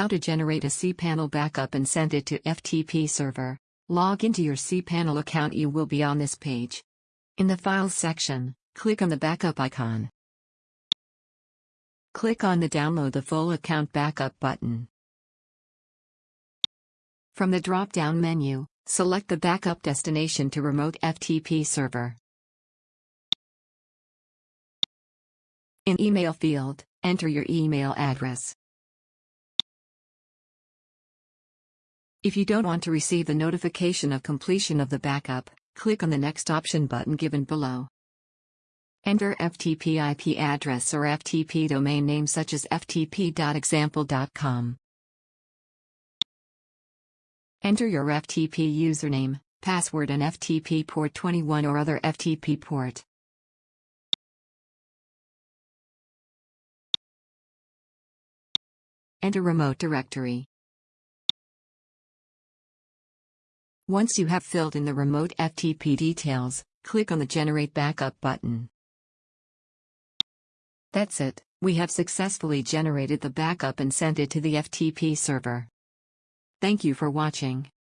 How to generate a cPanel backup and send it to FTP server. Log into your cPanel account you will be on this page. In the Files section, click on the backup icon. Click on the Download the full account backup button. From the drop-down menu, select the backup destination to remote FTP server. In email field, enter your email address. If you don't want to receive the notification of completion of the backup, click on the next option button given below. Enter FTP IP address or FTP domain name such as ftp.example.com. Enter your FTP username, password and FTP port 21 or other FTP port. Enter remote directory. Once you have filled in the remote FTP details, click on the Generate Backup button. That's it, we have successfully generated the backup and sent it to the FTP server. Thank you for watching.